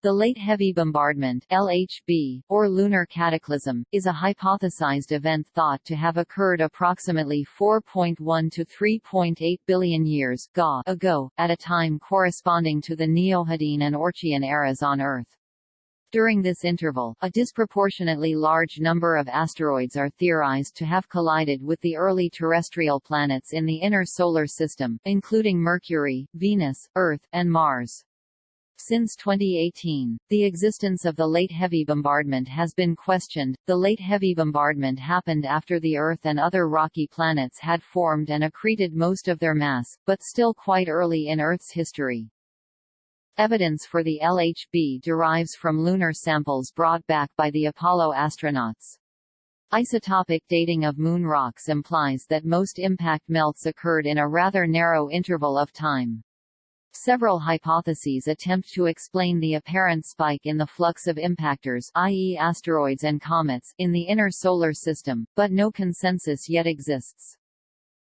The Late Heavy Bombardment LHB, or lunar cataclysm, is a hypothesized event thought to have occurred approximately 4.1 to 3.8 billion years ago, at a time corresponding to the Neohadean and Orchian eras on Earth. During this interval, a disproportionately large number of asteroids are theorized to have collided with the early terrestrial planets in the inner solar system, including Mercury, Venus, Earth, and Mars. Since 2018, the existence of the late heavy bombardment has been questioned. The late heavy bombardment happened after the Earth and other rocky planets had formed and accreted most of their mass, but still quite early in Earth's history. Evidence for the LHB derives from lunar samples brought back by the Apollo astronauts. Isotopic dating of moon rocks implies that most impact melts occurred in a rather narrow interval of time. Several hypotheses attempt to explain the apparent spike in the flux of impactors i.e. asteroids and comets in the inner solar system, but no consensus yet exists.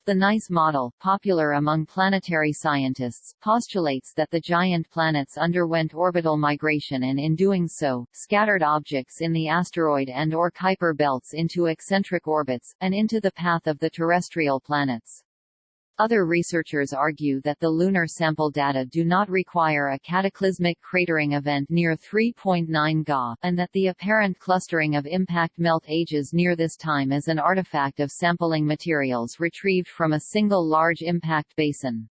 The NICE model, popular among planetary scientists, postulates that the giant planets underwent orbital migration and in doing so, scattered objects in the asteroid and or Kuiper belts into eccentric orbits, and into the path of the terrestrial planets. Other researchers argue that the lunar sample data do not require a cataclysmic cratering event near 3.9 Ga, and that the apparent clustering of impact melt ages near this time is an artifact of sampling materials retrieved from a single large impact basin.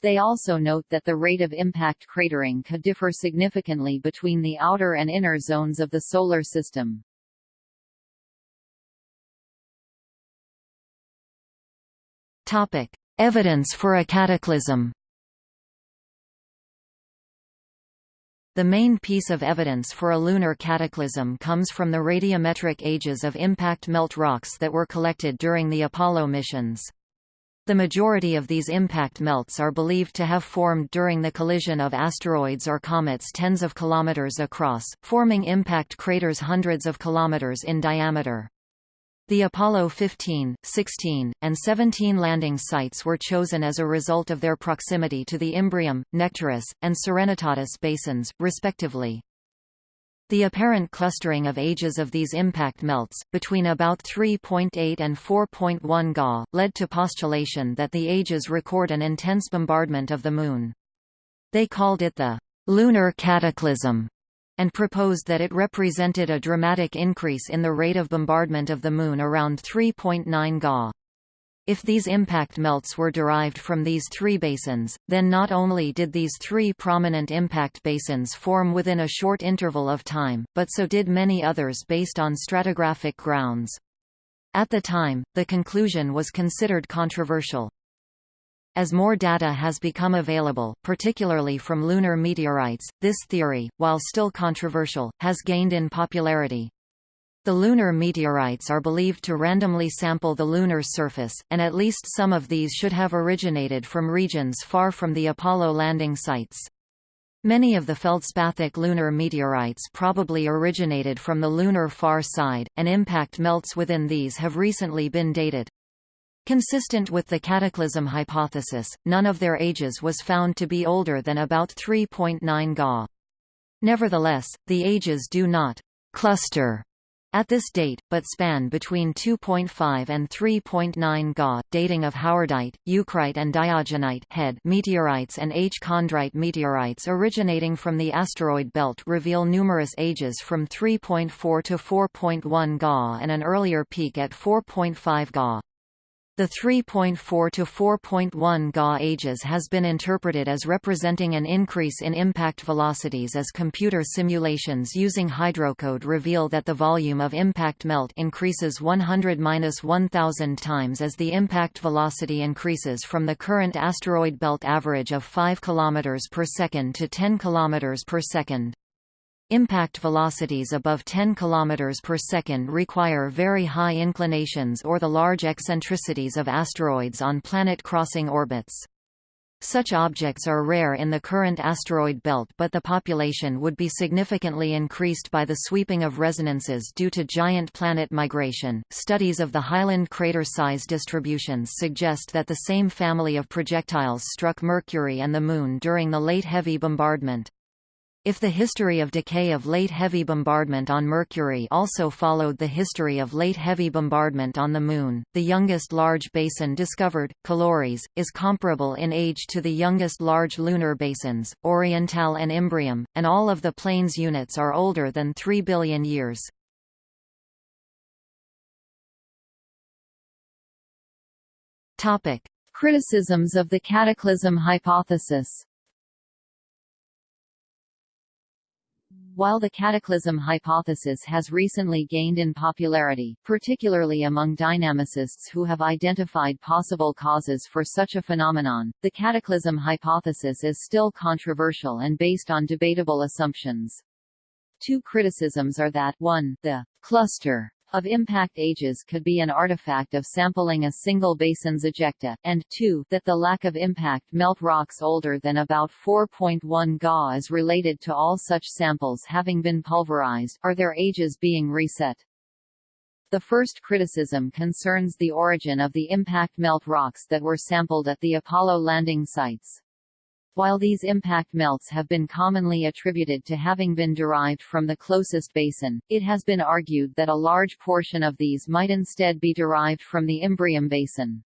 They also note that the rate of impact cratering could differ significantly between the outer and inner zones of the Solar System. Topic: Evidence for a cataclysm The main piece of evidence for a lunar cataclysm comes from the radiometric ages of impact melt rocks that were collected during the Apollo missions. The majority of these impact melts are believed to have formed during the collision of asteroids or comets tens of kilometers across, forming impact craters hundreds of kilometers in diameter. The Apollo 15, 16, and 17 landing sites were chosen as a result of their proximity to the Imbrium, Nectaris, and Serenitatis basins, respectively. The apparent clustering of ages of these impact melts, between about 3.8 and 4.1 Ga, led to postulation that the ages record an intense bombardment of the Moon. They called it the lunar cataclysm and proposed that it represented a dramatic increase in the rate of bombardment of the Moon around 3.9 Ga. If these impact melts were derived from these three basins, then not only did these three prominent impact basins form within a short interval of time, but so did many others based on stratigraphic grounds. At the time, the conclusion was considered controversial. As more data has become available, particularly from lunar meteorites, this theory, while still controversial, has gained in popularity. The lunar meteorites are believed to randomly sample the lunar surface, and at least some of these should have originated from regions far from the Apollo landing sites. Many of the feldspathic lunar meteorites probably originated from the lunar far side, and impact melts within these have recently been dated. Consistent with the cataclysm hypothesis, none of their ages was found to be older than about 3.9 Ga. Nevertheless, the ages do not cluster at this date, but span between 2.5 and 3.9 Ga. Dating of howardite, eucrite and diogenite HED meteorites and H-chondrite meteorites originating from the asteroid belt reveal numerous ages from 3.4 to 4.1 Ga and an earlier peak at 4.5 Ga. The 3.4 to 4.1 Ga ages has been interpreted as representing an increase in impact velocities as computer simulations using hydrocode reveal that the volume of impact melt increases 100-1000 times as the impact velocity increases from the current asteroid belt average of 5 km per second to 10 km per second. Impact velocities above 10 km per second require very high inclinations or the large eccentricities of asteroids on planet-crossing orbits. Such objects are rare in the current asteroid belt but the population would be significantly increased by the sweeping of resonances due to giant planet migration. Studies of the Highland crater size distributions suggest that the same family of projectiles struck Mercury and the Moon during the late heavy bombardment. If the history of decay of late heavy bombardment on Mercury also followed the history of late heavy bombardment on the Moon, the youngest large basin discovered, Caloris, is comparable in age to the youngest large lunar basins, Orientale and Imbrium, and all of the plains units are older than 3 billion years. Criticisms of the cataclysm hypothesis While the cataclysm hypothesis has recently gained in popularity, particularly among dynamicists who have identified possible causes for such a phenomenon, the cataclysm hypothesis is still controversial and based on debatable assumptions. Two criticisms are that 1, the cluster of impact ages could be an artifact of sampling a single basin's ejecta, and 2, that the lack of impact melt rocks older than about 4.1 Ga is related to all such samples having been pulverized, are their ages being reset. The first criticism concerns the origin of the impact melt rocks that were sampled at the Apollo landing sites. While these impact melts have been commonly attributed to having been derived from the closest basin, it has been argued that a large portion of these might instead be derived from the Imbrium basin.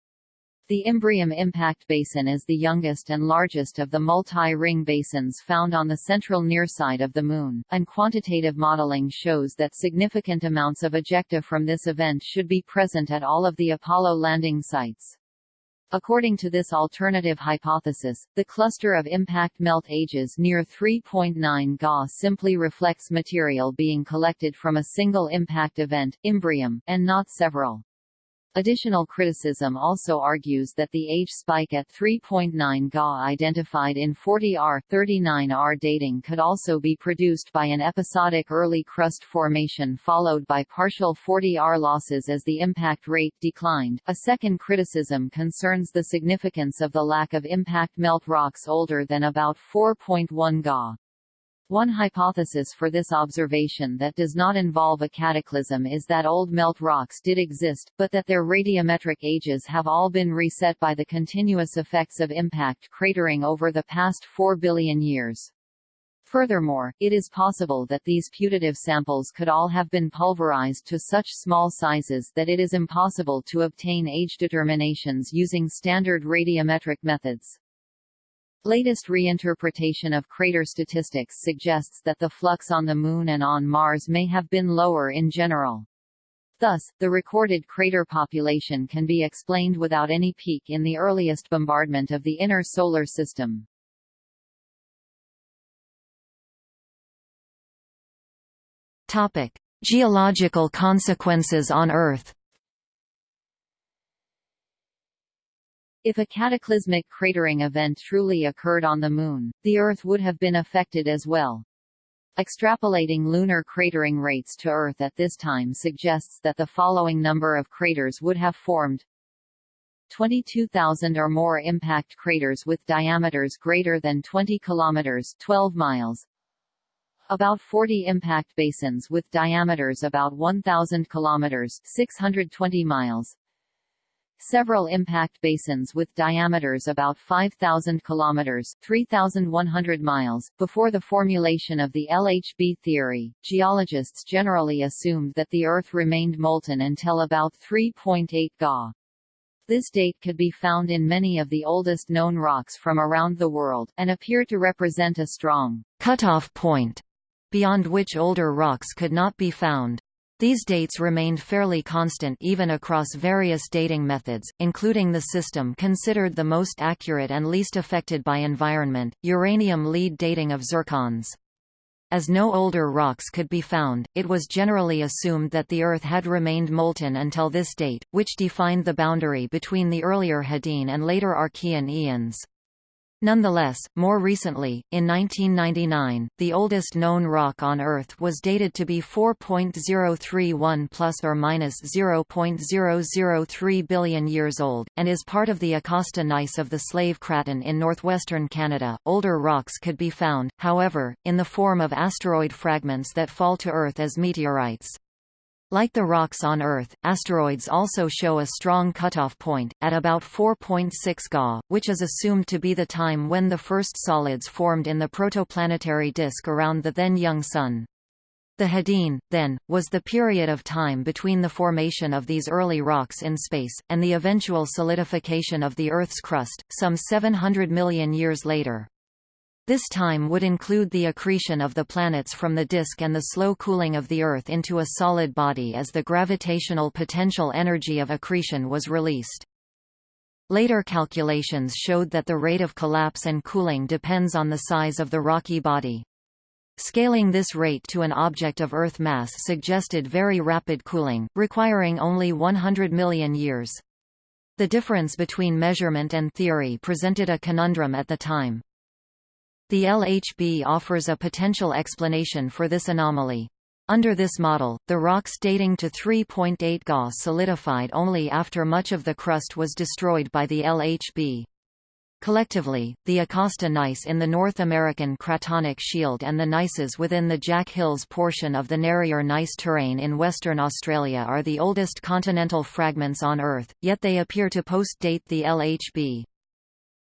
The Imbrium impact basin is the youngest and largest of the multi-ring basins found on the central near side of the Moon, and quantitative modeling shows that significant amounts of ejecta from this event should be present at all of the Apollo landing sites. According to this alternative hypothesis, the cluster of impact melt ages near 3.9 Ga simply reflects material being collected from a single impact event, Imbrium, and not several. Additional criticism also argues that the age spike at 3.9 Ga identified in 40Ar 39Ar dating could also be produced by an episodic early crust formation followed by partial 40Ar losses as the impact rate declined. A second criticism concerns the significance of the lack of impact melt rocks older than about 4.1 Ga. One hypothesis for this observation that does not involve a cataclysm is that old melt rocks did exist, but that their radiometric ages have all been reset by the continuous effects of impact cratering over the past 4 billion years. Furthermore, it is possible that these putative samples could all have been pulverized to such small sizes that it is impossible to obtain age determinations using standard radiometric methods. Latest reinterpretation of crater statistics suggests that the flux on the Moon and on Mars may have been lower in general. Thus, the recorded crater population can be explained without any peak in the earliest bombardment of the inner solar system. Topic: Geological consequences on Earth. If a cataclysmic cratering event truly occurred on the Moon, the Earth would have been affected as well. Extrapolating lunar cratering rates to Earth at this time suggests that the following number of craters would have formed. 22,000 or more impact craters with diameters greater than 20 kilometers 12 miles, about 40 impact basins with diameters about 1,000 kilometers 620 miles, several impact basins with diameters about 5,000 kilometers (3,100 miles). Before the formulation of the LHB theory, geologists generally assumed that the Earth remained molten until about 3.8 Ga. This date could be found in many of the oldest known rocks from around the world, and appear to represent a strong cutoff point, beyond which older rocks could not be found. These dates remained fairly constant even across various dating methods, including the system considered the most accurate and least affected by environment, uranium lead dating of zircons. As no older rocks could be found, it was generally assumed that the Earth had remained molten until this date, which defined the boundary between the earlier Hadean and later Archean eons. Nonetheless, more recently, in 1999, the oldest known rock on Earth was dated to be 4.031 plus or minus 0.003 billion years old, and is part of the Acasta gneiss of the Slave Craton in northwestern Canada. Older rocks could be found, however, in the form of asteroid fragments that fall to Earth as meteorites. Like the rocks on Earth, asteroids also show a strong cutoff point, at about 4.6 Ga, which is assumed to be the time when the first solids formed in the protoplanetary disk around the then young Sun. The Hadean, then, was the period of time between the formation of these early rocks in space, and the eventual solidification of the Earth's crust, some 700 million years later. This time would include the accretion of the planets from the disk and the slow cooling of the Earth into a solid body as the gravitational potential energy of accretion was released. Later calculations showed that the rate of collapse and cooling depends on the size of the rocky body. Scaling this rate to an object of Earth mass suggested very rapid cooling, requiring only 100 million years. The difference between measurement and theory presented a conundrum at the time. The LHB offers a potential explanation for this anomaly. Under this model, the rocks dating to 3.8 Ga solidified only after much of the crust was destroyed by the LHB. Collectively, the Acasta gneiss in the North American Cratonic Shield and the gneisses within the Jack Hills portion of the Narryer Gneiss terrane in Western Australia are the oldest continental fragments on Earth, yet they appear to post-date the LHB.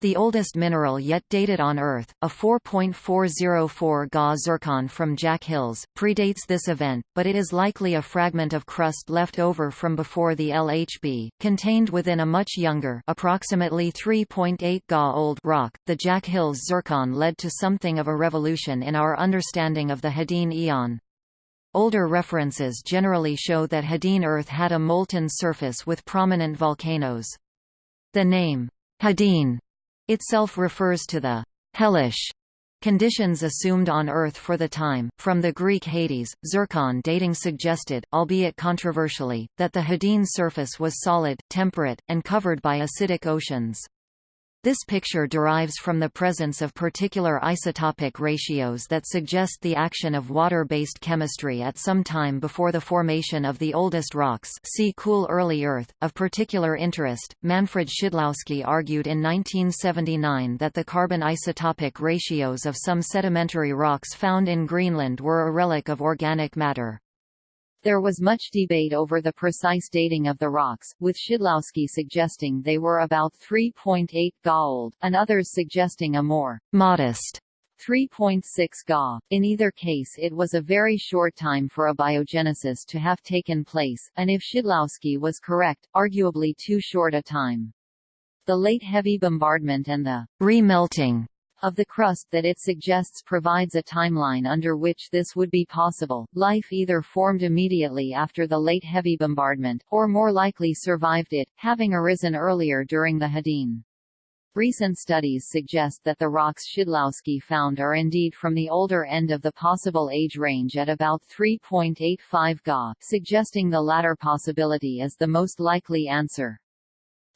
The oldest mineral yet dated on Earth, a 4.404 Ga zircon from Jack Hills, predates this event, but it is likely a fragment of crust left over from before the LHB, contained within a much younger approximately 3.8 Ga old rock. The Jack Hills zircon led to something of a revolution in our understanding of the Hadean Eon. Older references generally show that Hadean Earth had a molten surface with prominent volcanoes. The name, Hadean itself refers to the hellish conditions assumed on Earth for the time. From the Greek Hades, zircon dating suggested, albeit controversially, that the Hadean surface was solid, temperate, and covered by acidic oceans. This picture derives from the presence of particular isotopic ratios that suggest the action of water-based chemistry at some time before the formation of the oldest rocks see Cool Early Earth. Of particular interest, Manfred Schidlowski argued in 1979 that the carbon isotopic ratios of some sedimentary rocks found in Greenland were a relic of organic matter. There was much debate over the precise dating of the rocks, with Schidlowski suggesting they were about 3.8 Ga old, and others suggesting a more modest 3.6 Ga. In either case it was a very short time for abiogenesis to have taken place, and if Schidlowski was correct, arguably too short a time. The late heavy bombardment and the remelting of the crust that it suggests provides a timeline under which this would be possible. Life either formed immediately after the late heavy bombardment, or more likely survived it, having arisen earlier during the Hadean. Recent studies suggest that the rocks Schidlowski found are indeed from the older end of the possible age range at about 3.85 Ga, suggesting the latter possibility as the most likely answer.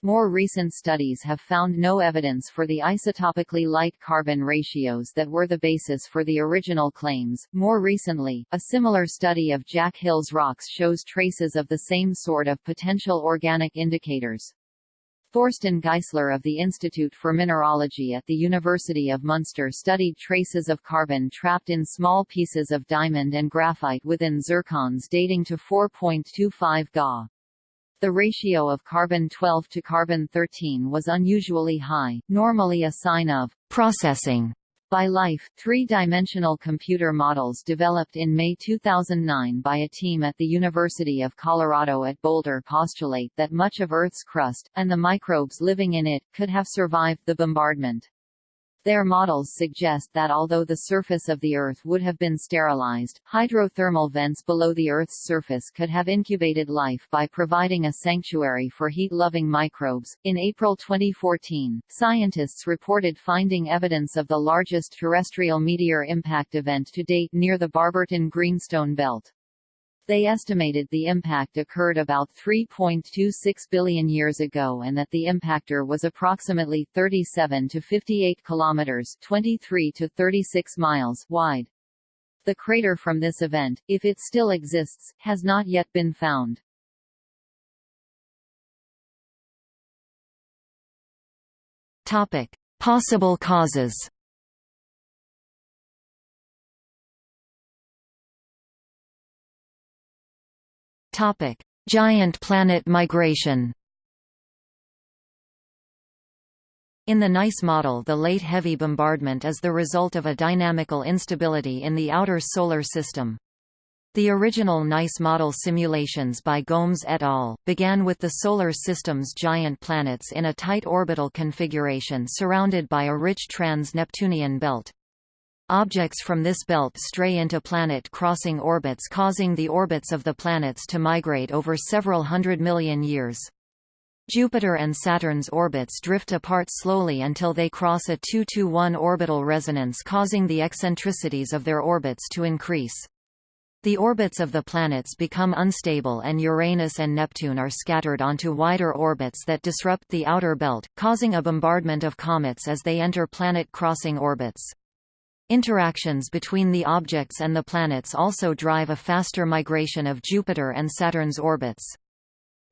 More recent studies have found no evidence for the isotopically light carbon ratios that were the basis for the original claims. More recently, a similar study of Jack Hills rocks shows traces of the same sort of potential organic indicators. Thorsten Geisler of the Institute for Mineralogy at the University of Munster studied traces of carbon trapped in small pieces of diamond and graphite within zircons dating to 4.25 Ga. The ratio of carbon-12 to carbon-13 was unusually high, normally a sign of processing by life. Three-dimensional computer models developed in May 2009 by a team at the University of Colorado at Boulder postulate that much of Earth's crust, and the microbes living in it, could have survived the bombardment. Their models suggest that although the surface of the Earth would have been sterilized, hydrothermal vents below the Earth's surface could have incubated life by providing a sanctuary for heat-loving microbes. In April 2014, scientists reported finding evidence of the largest terrestrial meteor impact event to date near the Barberton Greenstone Belt. They estimated the impact occurred about 3.26 billion years ago and that the impactor was approximately 37 to 58 kilometers, 23 to 36 miles wide. The crater from this event, if it still exists, has not yet been found. Topic: Possible causes. Topic: Giant planet migration. In the NICE model the late heavy bombardment is the result of a dynamical instability in the outer solar system. The original NICE model simulations by Gomes et al. began with the Solar System's giant planets in a tight orbital configuration surrounded by a rich trans-Neptunian belt. Objects from this belt stray into planet-crossing orbits causing the orbits of the planets to migrate over several hundred million years. Jupiter and Saturn's orbits drift apart slowly until they cross a 2-to-1 orbital resonance causing the eccentricities of their orbits to increase. The orbits of the planets become unstable and Uranus and Neptune are scattered onto wider orbits that disrupt the outer belt, causing a bombardment of comets as they enter planet-crossing orbits. Interactions between the objects and the planets also drive a faster migration of Jupiter and Saturn's orbits.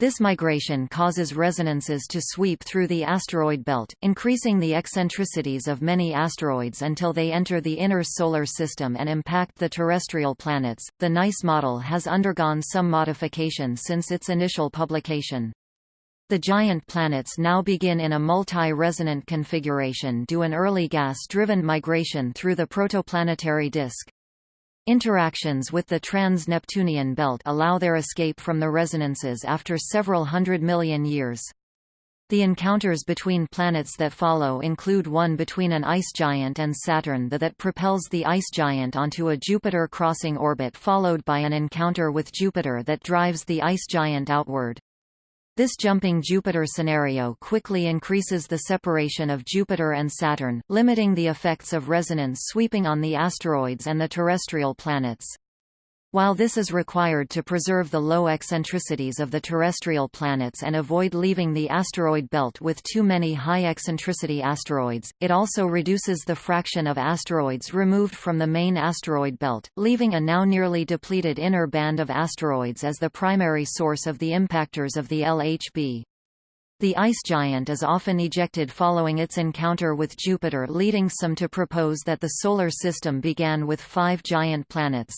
This migration causes resonances to sweep through the asteroid belt, increasing the eccentricities of many asteroids until they enter the inner solar system and impact the terrestrial planets. The NICE model has undergone some modification since its initial publication. The giant planets now begin in a multi-resonant configuration due to an early gas-driven migration through the protoplanetary disk. Interactions with the trans-Neptunian belt allow their escape from the resonances after several hundred million years. The encounters between planets that follow include one between an ice giant and Saturn the that propels the ice giant onto a Jupiter crossing orbit followed by an encounter with Jupiter that drives the ice giant outward. This jumping Jupiter scenario quickly increases the separation of Jupiter and Saturn, limiting the effects of resonance sweeping on the asteroids and the terrestrial planets. While this is required to preserve the low eccentricities of the terrestrial planets and avoid leaving the asteroid belt with too many high-eccentricity asteroids, it also reduces the fraction of asteroids removed from the main asteroid belt, leaving a now nearly depleted inner band of asteroids as the primary source of the impactors of the LHB. The ice giant is often ejected following its encounter with Jupiter leading some to propose that the Solar System began with five giant planets.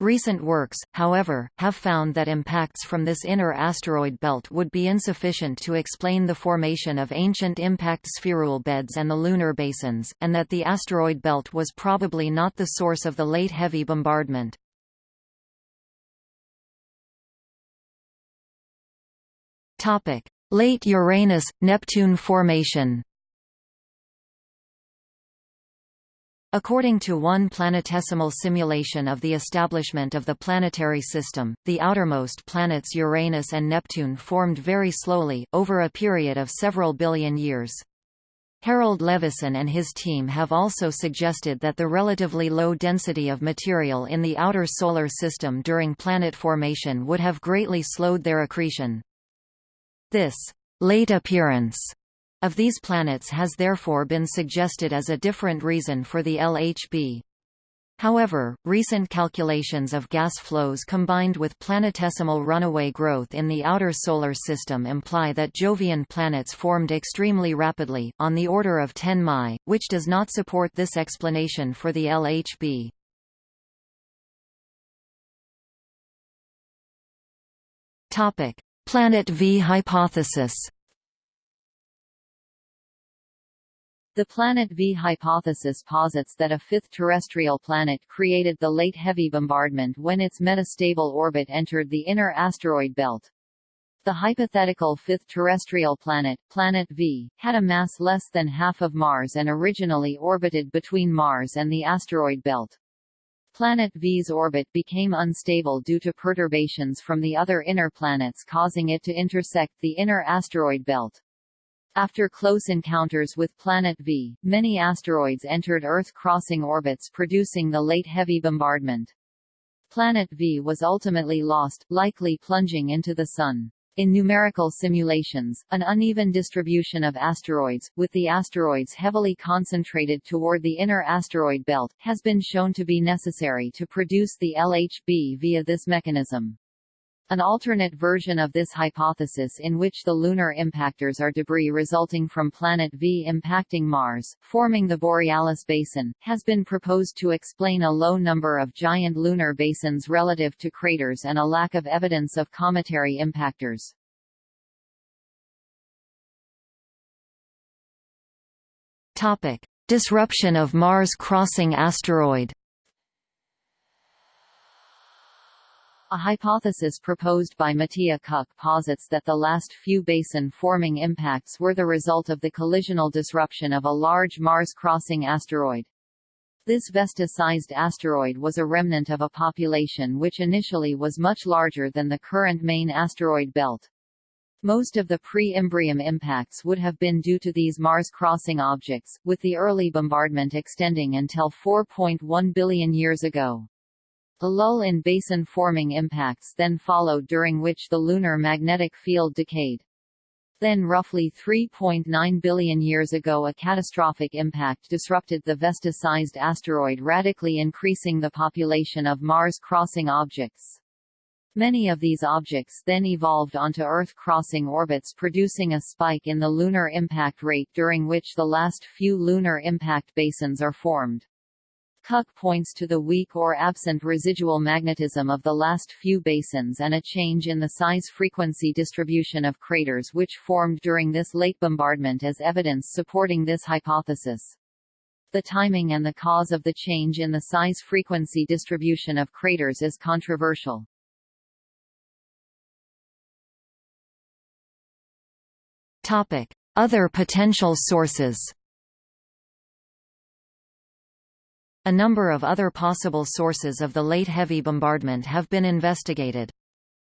Recent works, however, have found that impacts from this inner asteroid belt would be insufficient to explain the formation of ancient impact spherule beds and the lunar basins, and that the asteroid belt was probably not the source of the late heavy bombardment. Late Uranus–Neptune formation According to one planetesimal simulation of the establishment of the planetary system, the outermost planets Uranus and Neptune formed very slowly, over a period of several billion years. Harold Levison and his team have also suggested that the relatively low density of material in the outer solar system during planet formation would have greatly slowed their accretion. This late appearance of these planets has therefore been suggested as a different reason for the LHB. However, recent calculations of gas flows combined with planetesimal runaway growth in the outer solar system imply that Jovian planets formed extremely rapidly, on the order of 10 Mi, which does not support this explanation for the LHB. Planet V hypothesis The Planet V hypothesis posits that a fifth terrestrial planet created the late heavy bombardment when its metastable orbit entered the inner asteroid belt. The hypothetical fifth terrestrial planet, Planet V, had a mass less than half of Mars and originally orbited between Mars and the asteroid belt. Planet V's orbit became unstable due to perturbations from the other inner planets causing it to intersect the inner asteroid belt. After close encounters with Planet V, many asteroids entered Earth-crossing orbits producing the late heavy bombardment. Planet V was ultimately lost, likely plunging into the Sun. In numerical simulations, an uneven distribution of asteroids, with the asteroids heavily concentrated toward the inner asteroid belt, has been shown to be necessary to produce the LHB via this mechanism. An alternate version of this hypothesis in which the lunar impactors are debris resulting from Planet V impacting Mars, forming the Borealis Basin, has been proposed to explain a low number of giant lunar basins relative to craters and a lack of evidence of cometary impactors. Disruption of Mars-crossing asteroid A hypothesis proposed by Matija Ćuk posits that the last few basin-forming impacts were the result of the collisional disruption of a large Mars-crossing asteroid. This Vesta-sized asteroid was a remnant of a population which initially was much larger than the current main asteroid belt. Most of the pre-Imbrium impacts would have been due to these Mars-crossing objects, with the early bombardment extending until 4.1 billion years ago. The lull in basin-forming impacts then followed during which the lunar magnetic field decayed. Then roughly 3.9 billion years ago a catastrophic impact disrupted the Vesta-sized asteroid radically increasing the population of Mars-crossing objects. Many of these objects then evolved onto Earth-crossing orbits producing a spike in the lunar impact rate during which the last few lunar impact basins are formed. Ćuk points to the weak or absent residual magnetism of the last few basins and a change in the size-frequency distribution of craters which formed during this late bombardment as evidence supporting this hypothesis. The timing and the cause of the change in the size-frequency distribution of craters is controversial. Other potential sources A number of other possible sources of the late heavy bombardment have been investigated.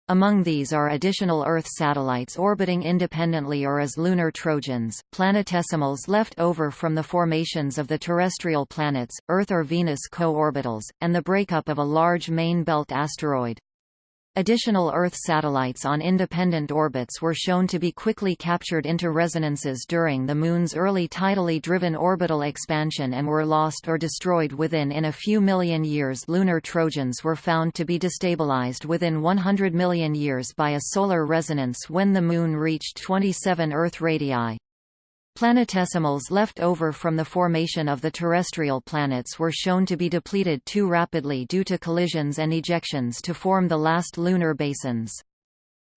Among these are additional Earth satellites orbiting independently or as lunar trojans, planetesimals left over from the formations of the terrestrial planets, Earth or Venus co-orbitals, and the breakup of a large main belt asteroid. Additional Earth satellites on independent orbits were shown to be quickly captured into resonances during the Moon's early tidally driven orbital expansion and were lost or destroyed within in a few million years lunar trojans were found to be destabilized within 100 million years by a solar resonance when the Moon reached 27 Earth radii. Planetesimals left over from the formation of the terrestrial planets were shown to be depleted too rapidly due to collisions and ejections to form the last lunar basins.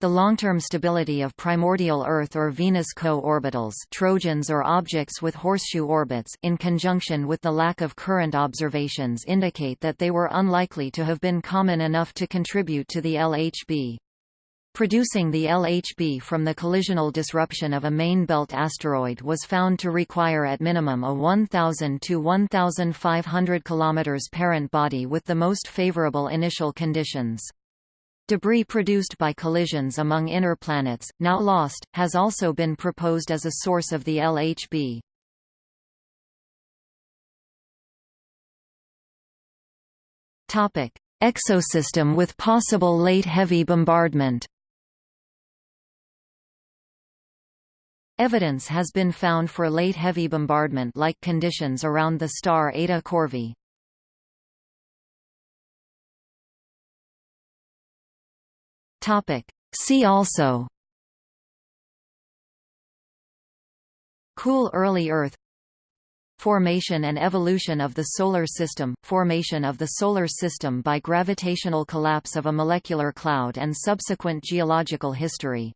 The long-term stability of primordial Earth or Venus co-orbitals Trojans or objects with horseshoe orbits in conjunction with the lack of current observations indicate that they were unlikely to have been common enough to contribute to the LHB. Producing the LHB from the collisional disruption of a main belt asteroid was found to require at minimum a 1,000 to 1,500 km parent body with the most favorable initial conditions. Debris produced by collisions among inner planets, now lost, has also been proposed as a source of the LHB. Exosystem with possible late heavy bombardment Evidence has been found for late heavy bombardment-like conditions around the star Eta Corvi. See also. Cool early Earth. Formation and evolution of the Solar System – Formation of the Solar System by gravitational collapse of a molecular cloud and subsequent geological history